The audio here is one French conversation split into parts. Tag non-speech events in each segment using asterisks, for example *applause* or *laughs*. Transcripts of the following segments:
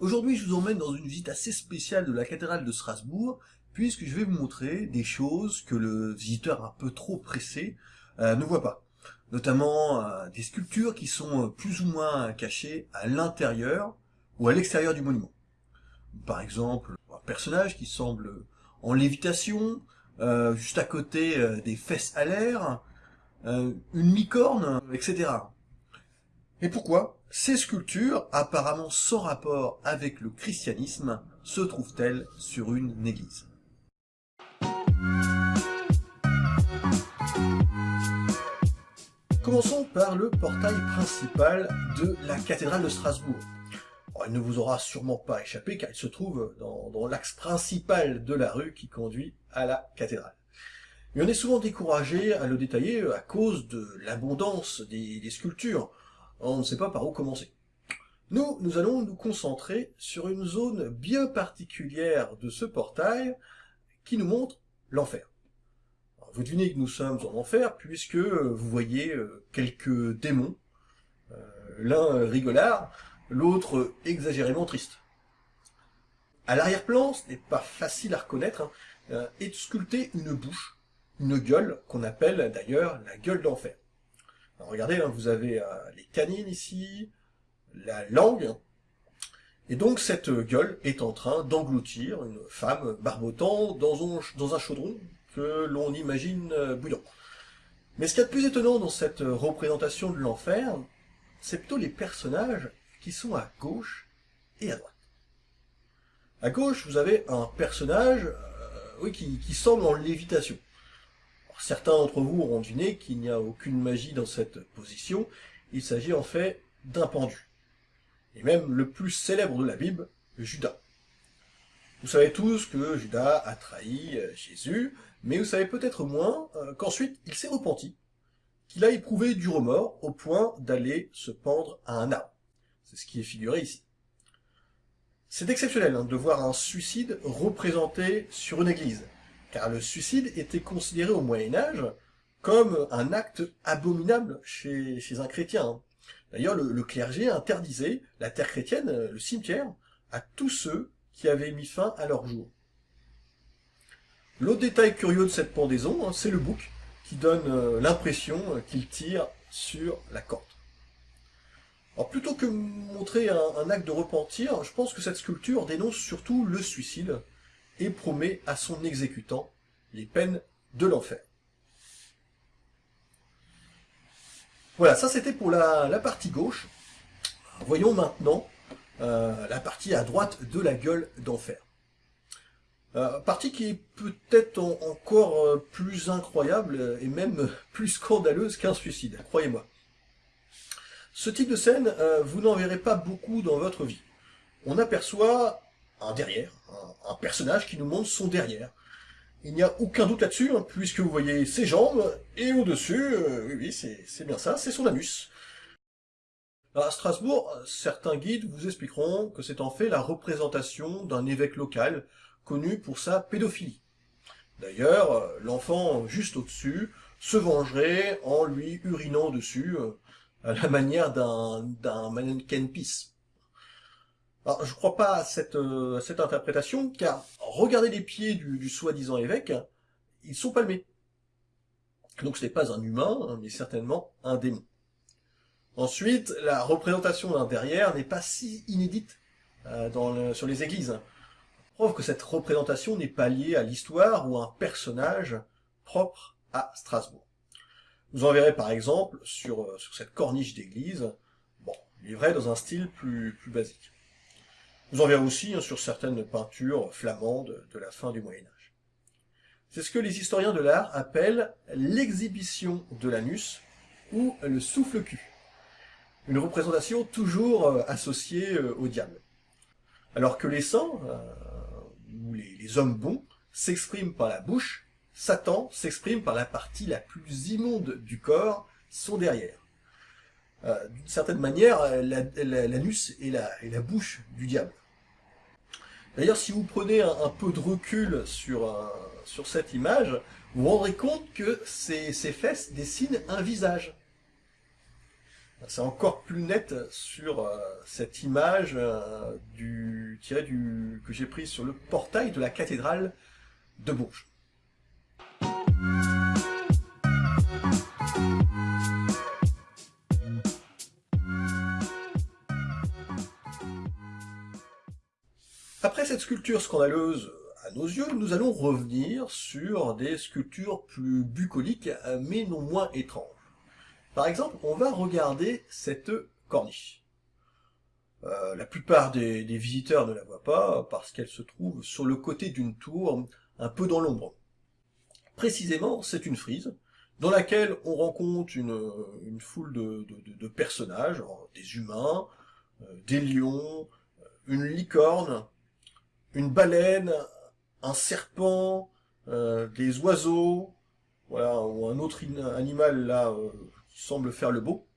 Aujourd'hui, je vous emmène dans une visite assez spéciale de la cathédrale de Strasbourg, puisque je vais vous montrer des choses que le visiteur un peu trop pressé euh, ne voit pas. Notamment euh, des sculptures qui sont euh, plus ou moins cachées à l'intérieur ou à l'extérieur du monument. Par exemple, un personnage qui semble en lévitation, juste à côté des fesses à l'air, une licorne, etc. Et pourquoi? Ces sculptures, apparemment sans rapport avec le christianisme, se trouvent-elles sur une église? Commençons par le portail principal de la cathédrale de Strasbourg. il ne vous aura sûrement pas échappé car il se trouve dans, l'axe principal de la rue qui conduit à la cathédrale. Mais on est souvent découragé à le détailler à cause de l'abondance des sculptures on ne sait pas par où commencer. Nous, nous allons nous concentrer sur une zone bien particulière de ce portail qui nous montre l'enfer. Vous devinez que nous sommes en enfer puisque vous voyez euh, quelques démons, euh, l'un rigolard, l'autre exagérément triste. À l'arrière-plan, ce n'est pas facile à reconnaître, hein, euh, est sculptée une bouche, une gueule qu'on appelle d'ailleurs la gueule d'enfer regardez, hein, vous avez euh, les canines ici, la langue, et donc cette gueule est en train d'engloutir une femme barbotant dans un, chaudron que l'on imagine euh, bouillant. Mais ce qu'il y a de plus étonnant dans cette représentation de l'enfer, c'est plutôt les personnages qui sont à gauche et à droite. À gauche, vous avez un personnage euh, qui semble en lévitation. Certains d'entre vous auront deviné qu'il n'y a aucune magie dans cette position, il s'agit en fait d'un pendu. Et même le plus célèbre de la Bible, Judas. Vous savez tous que Judas a trahi euh, Jésus, mais vous savez peut-être moins euh, qu'ensuite il s'est repenti, qu'il a éprouvé du remords au point d'aller se pendre à un arbre. C'est ce qui est figuré ici. C'est exceptionnel hein, de voir un suicide représenté sur une église car le suicide était considéré au Moyen-Âge comme un acte abominable chez, un chrétien. Hein. D'ailleurs, le, clergé interdisait la terre chrétienne, euh, le cimetière, à tous ceux qui avaient mis fin à leur jour. L'autre détail curieux de cette pendaison, hein, c'est le bouc, qui donne euh, l'impression euh, qu'il tire sur la corde. Alors plutôt que montrer un, acte de repentir, je pense que cette sculpture dénonce surtout le suicide, et promet à son exécutant les peines de l'enfer. Voilà, ça c'était pour la, partie gauche. Voyons maintenant euh, la partie à droite de la gueule d'enfer. Euh, partie qui est peut-être encore euh, plus incroyable et même *laughs* plus scandaleuse qu'un suicide, croyez-moi. Ce type de scène, vous n'en verrez pas beaucoup dans votre vie. On aperçoit un derrière, un, personnage qui nous montre son derrière. Il n'y a aucun doute là-dessus, hein, puisque vous voyez ses jambes, et au-dessus, euh, oui, oui c'est bien ça, c'est son anus. À Strasbourg, certains guides vous expliqueront que c'est en fait la représentation d'un évêque local, connu pour sa pédophilie. D'ailleurs, euh, l'enfant juste au-dessus se vengerait en lui urinant dessus, euh, à la *laughs* manière d'un mannequin pisse. Alors, je ne crois pas euh, à cette, interprétation, car regardez les pieds du, soi-disant évêque, ils sont palmés. Donc ce n'est pas un humain, hein, mais certainement un démon. Ensuite, la représentation d'un derrière n'est pas si inédite euh, sur les églises. Preuve que cette représentation n'est pas liée à l'histoire ou à un personnage propre à Strasbourg. Vous en verrez par exemple sur, euh, cette corniche d'église, bon, livré dans un style plus basique. Vous en verrez aussi hein, sur certaines peintures flamandes de la fin du Moyen-Âge. C'est ce que les historiens de l'art appellent l'exhibition de l'anus ou le souffle-cul. Une représentation toujours euh, associée euh, au diable. Alors que les saints, euh, ou les, hommes bons, s'expriment par la bouche, Satan s'exprime par la partie la plus immonde du corps, son derrière. D'une certaine manière, l'anus est la bouche du diable. D'ailleurs, si vous prenez un, peu de recul sur, sur cette image, vous vous rendrez compte que ces, fesses dessinent un visage. C'est encore plus net sur euh, cette image euh, du, du, que j'ai prise sur le portail de la cathédrale de Bourges. Après cette sculpture scandaleuse à nos yeux, nous allons revenir sur des sculptures plus bucoliques, mais non moins étranges. Par exemple, on va regarder cette corniche. Euh, la plupart des, visiteurs ne la voient pas parce qu'elle se trouve sur le côté d'une tour, un peu dans l'ombre. Précisément, c'est une frise dans laquelle on rencontre une, foule de, personnages, des humains, euh, des lions, euh, une licorne, une baleine, un serpent, des oiseaux, voilà, ou un autre animal là qui semble faire le beau.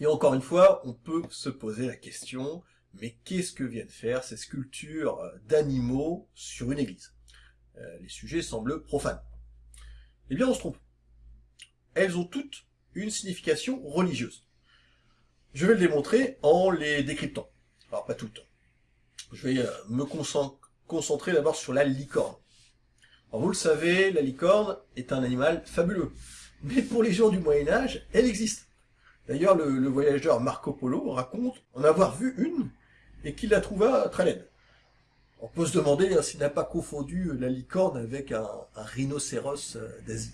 Et encore une fois, on peut se poser la question, mais qu'est-ce que viennent faire ces sculptures d'animaux sur une église? Euh, Les sujets semblent profanes. Eh bien, on se trompe. Elles ont toutes une signification religieuse. Je vais le démontrer en les décryptant. Alors, pas toutes. Je vais euh, me concentrer d'abord sur la licorne. Vous le savez, la licorne est un animal fabuleux. Mais pour les gens du Moyen-Âge, elle existe. D'ailleurs, le, voyageur Marco Polo raconte en avoir vu une et qu'il la trouva très laide. On peut se demander hein, s'il n'a pas confondu la licorne avec un, rhinocéros euh, d'Asie.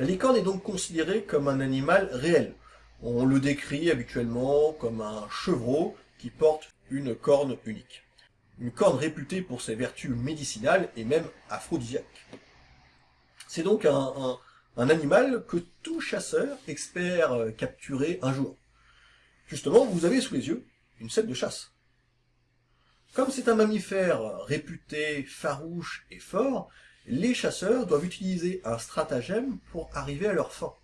La licorne est donc considérée comme un animal réel. On le décrit habituellement comme un chevreau qui porte une corne unique. Une corne réputée pour ses vertus médicinales et même aphrodisiaques. C'est donc un, animal que tout chasseur espère euh, capturer un jour. Justement, vous avez sous les yeux une scène de chasse. Comme c'est un mammifère réputé farouche et fort, les chasseurs doivent utiliser un stratagème pour arriver à leur fin.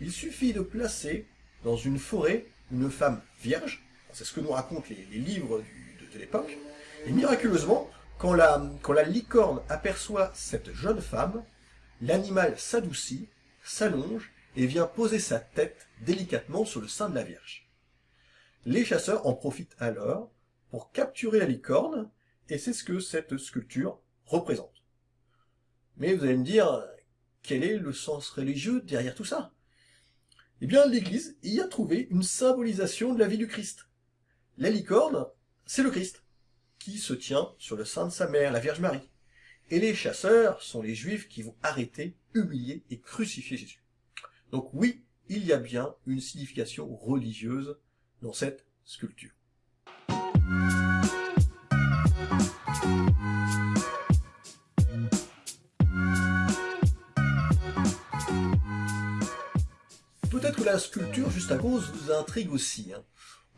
Il suffit de placer dans une forêt une femme vierge, c'est ce que nous racontent les, livres de, l'époque, et miraculeusement, quand la licorne aperçoit cette jeune femme, l'animal s'adoucit, s'allonge et vient poser sa tête délicatement sur le sein de la Vierge. Les chasseurs en profitent alors pour capturer la licorne, et c'est ce que cette sculpture représente. Mais vous allez me dire, quel est le sens religieux derrière tout ça? Eh bien, l'Église y a trouvé une symbolisation de la vie du Christ. La licorne, c'est le Christ, qui se tient sur le sein de sa mère, la Vierge Marie. Et les chasseurs sont les juifs qui vont arrêter, humilier et crucifier Jésus. Donc oui, il y a bien une signification religieuse dans cette sculpture. Peut-être que la sculpture juste à cause vous intrigue aussi. Hein.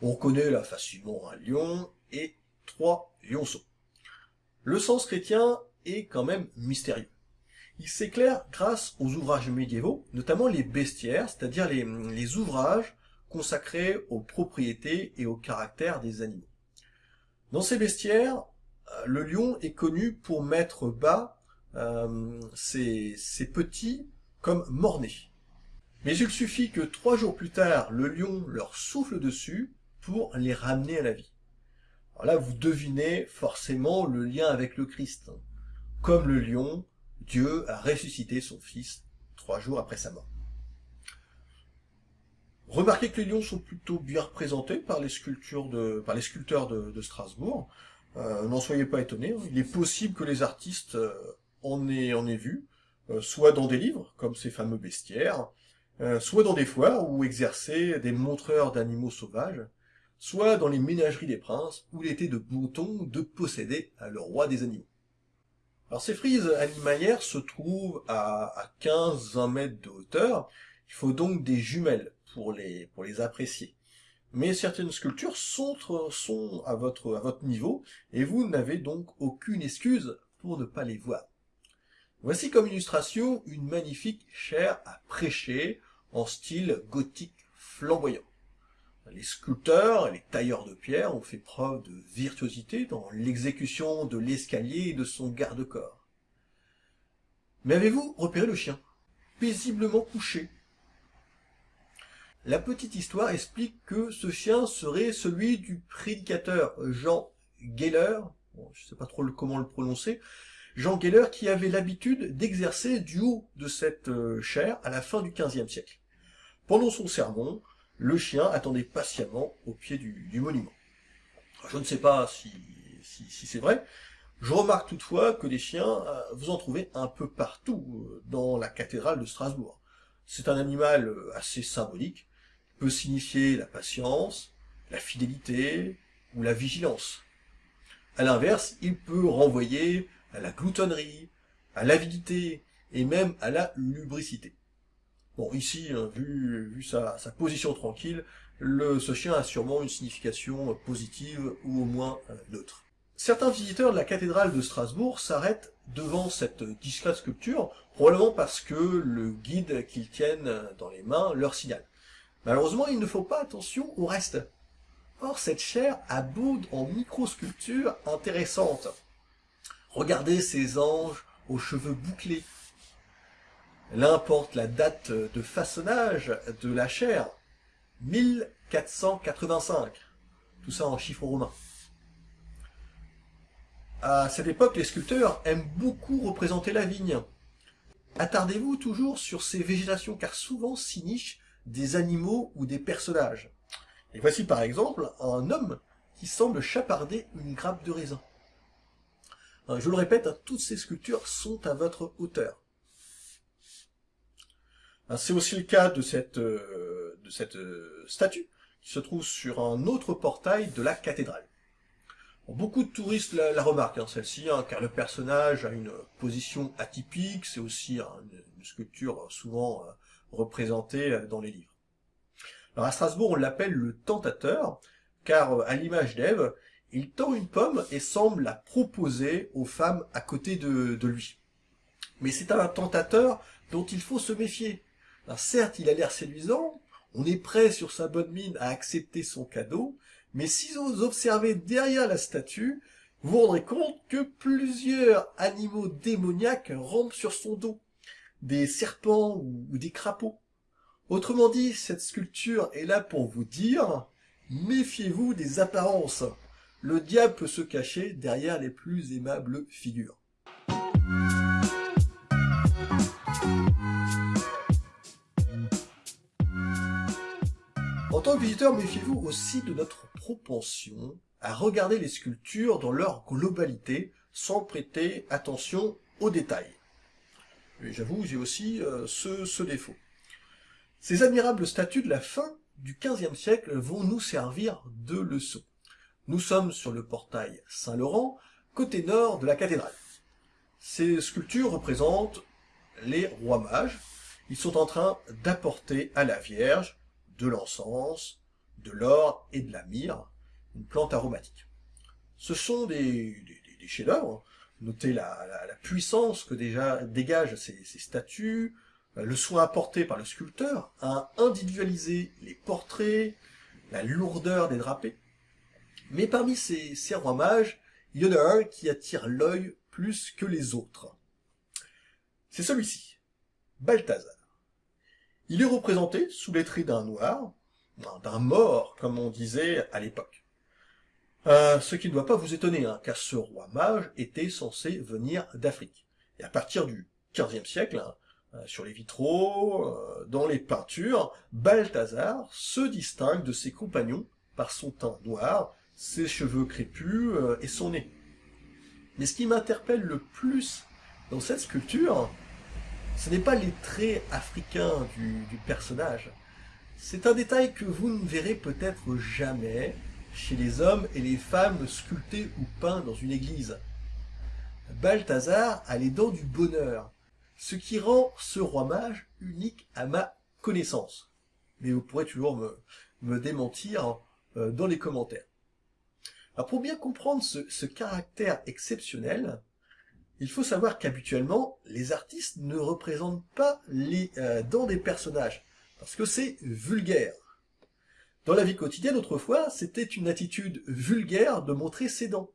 On reconnaît là facilement un lion et trois lionceaux. Le sens chrétien est quand même mystérieux. Il s'éclaire grâce aux ouvrages médiévaux, notamment les bestiaires, c'est-à-dire les, ouvrages consacrés aux propriétés et au caractère des animaux. Dans ces bestiaires, euh, le lion est connu pour mettre bas euh, ses, petits comme mornés. Mais il suffit que trois jours plus tard, le lion leur souffle dessus pour les ramener à la vie. Alors là, vous devinez forcément le lien avec le Christ. Comme le lion, Dieu a ressuscité son fils trois jours après sa mort. Remarquez que les lions sont plutôt bien représentés par les, sculptures de, par les sculpteurs de, Strasbourg. Euh, n'en soyez pas étonnés, hein. il est possible que les artistes euh, en, aient, en aient vu, euh, soit dans des livres, comme ces fameux bestiaires, soit dans des foires où exerçaient des montreurs d'animaux sauvages, soit dans les ménageries des princes, où il était de bon ton de posséder le roi des animaux. Alors ces frises animalières se trouvent à, 15-20 mètres de hauteur, il faut donc des jumelles pour les, apprécier. Mais certaines sculptures sont, sont à, votre, à votre niveau, et vous n'avez donc aucune excuse pour ne pas les voir. Voici comme illustration une magnifique chaire à prêcher en style gothique flamboyant. Les sculpteurs et les tailleurs de pierre ont fait preuve de virtuosité dans l'exécution de l'escalier et de son garde-corps. Mais avez-vous repéré le chien Paisiblement couché? la petite histoire explique que ce chien serait celui du prédicateur Jean Geller, je ne sais pas trop comment le prononcer, Jean Geller qui avait l'habitude d'exercer du haut de cette euh, chaire à la fin du XVe siècle. Pendant son sermon, le chien attendait patiemment au pied du, monument. Je ne sais pas si, c'est vrai. Je remarque toutefois que les chiens, euh, vous en trouvez un peu partout euh, dans la cathédrale de Strasbourg. C'est un animal assez symbolique, peut signifier la patience, la fidélité ou la vigilance. À l'inverse, il peut renvoyer à la gloutonnerie, à l'avidité et même à la lubricité. Bon, ici, hein, vu, sa, position tranquille, le, ce chien a sûrement une signification positive ou au moins euh, neutre. Certains visiteurs de la cathédrale de Strasbourg s'arrêtent devant cette discrète sculpture, probablement parce que le guide qu'ils tiennent dans les mains leur signale. Malheureusement, il ne faut pas attention au reste. Or, cette chair aboude en microsculptures intéressantes. Regardez ces anges aux cheveux bouclés. L'un porte la date de façonnage de la chair, 1485. Tout ça en chiffres romains. À cette époque, les sculpteurs aiment beaucoup représenter la vigne. Attardez-vous toujours sur ces végétations, car souvent s'y nichent des animaux ou des personnages. Et voici par exemple un homme qui semble chaparder une grappe de raisin. Euh, je le répète, hein, toutes ces sculptures sont à votre hauteur. Euh, c'est aussi le cas de cette, euh, cette statue qui se trouve sur un autre portail de la cathédrale. Beaucoup de touristes la, remarquent, hein, celle-ci, hein, car le personnage a une position atypique, c'est aussi une, sculpture souvent représentée dans les livres. Alors à Strasbourg, on l'appelle le tentateur, car à l'image d'Ève, il tend une pomme et semble la proposer aux femmes à côté de, lui. Mais c'est un tentateur dont il faut se méfier. Certes, il a l'air séduisant, on est prêt sur sa bonne mine à accepter son cadeau, mais si vous observez derrière la statue, vous vous rendrez compte que plusieurs animaux démoniaques rampent sur son dos, des serpents ou des crapauds. Autrement dit, cette sculpture est là pour vous dire, méfiez-vous des apparences le diable peut se cacher derrière les plus aimables figures. Tant que visiteur, méfiez-vous aussi de notre propension à regarder les sculptures dans leur globalité sans prêter attention aux détails. j'avoue, j'ai aussi euh, ce, ce défaut. Ces admirables statues de la fin du XVe siècle vont nous servir de leçon. Nous sommes sur le portail Saint-Laurent, côté nord de la cathédrale. Ces sculptures représentent les rois mages. Ils sont en train d'apporter à la Vierge de l'encens, de l'or et de la myrrhe, une plante aromatique. Ce sont des, chefs-d'œuvre. Notez la, puissance que déjà dégagent ces, statues, le soin apporté par le sculpteur à individualiser les portraits, la lourdeur des drapés. Mais parmi ces, ces rois mages, il y en a un qui attire l'œil plus que les autres. C'est celui-ci, Balthazar. Il est représenté sous les traits d'un noir, d'un mort, comme on disait à l'époque. Euh, ce qui ne doit pas vous étonner, hein, car ce roi mage était censé venir d'Afrique. Et à partir du XVe siècle, hein, euh, sur les vitraux, euh, dans les peintures, Balthazar se distingue de ses compagnons par son teint noir ses cheveux crépus et son nez. Mais ce qui m'interpelle le plus dans cette sculpture, ce n'est pas les traits africains du, personnage. C'est un détail que vous ne verrez peut-être jamais chez les hommes et les femmes sculptés ou peints dans une église. Balthazar a les dents du bonheur, ce qui rend ce roi mage unique à ma connaissance. Mais vous pourrez toujours me, me démentir euh, dans les commentaires. Alors pour bien comprendre ce, caractère exceptionnel, il faut savoir qu'habituellement, les artistes ne représentent pas les euh, dents des personnages, parce que c'est vulgaire. Dans la vie quotidienne, autrefois, c'était une attitude vulgaire de montrer ses dents.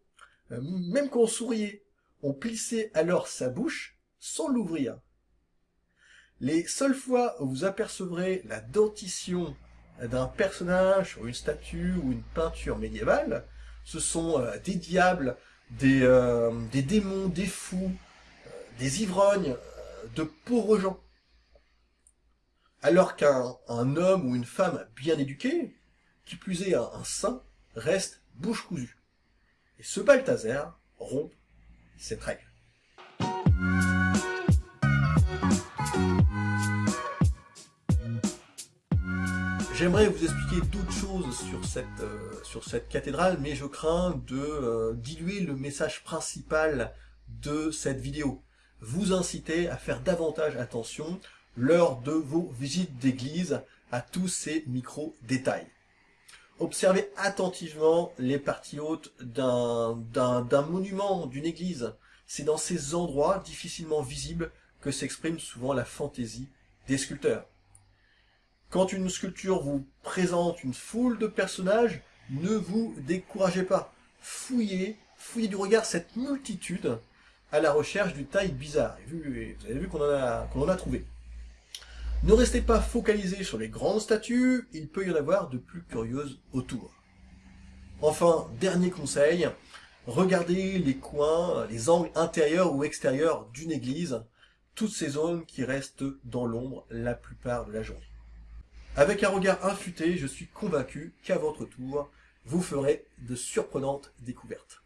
Euh, même quand on souriait, on plissait alors sa bouche sans l'ouvrir. Les seules fois où vous apercevrez la dentition d'un personnage sur une statue ou une peinture médiévale, ce sont euh, des diables, des, euh, des, démons, des fous, euh, des ivrognes, de pauvres gens. Alors qu'un homme ou une femme bien éduqué, qui plus est un, un saint, reste bouche cousue. Et ce Balthazar rompt cette règle. J'aimerais vous expliquer d'autres choses sur cette, euh, cathédrale, mais je crains de euh, diluer le message principal de cette vidéo. Vous inciter à faire davantage attention lors de vos visites d'église à tous ces micro-détails. Observez attentivement les parties hautes d'un monument, d'une église. C'est dans ces endroits difficilement visibles que s'exprime souvent la fantaisie des sculpteurs. Quand une sculpture vous présente une foule de personnages, ne vous découragez pas. Fouillez, fouillez du regard cette multitude à la recherche d'une taille bizarre. vous avez vu qu'on en, a, en a trouvé. Ne restez pas focalisé sur les grandes statues, il peut y en avoir de plus curieuses autour. Enfin, dernier conseil, regardez les coins, les angles intérieurs ou extérieurs d'une église, toutes ces zones qui restent dans l'ombre la plupart de la journée. Avec un regard infûté, je suis convaincu qu'à votre tour, vous ferez de surprenantes découvertes.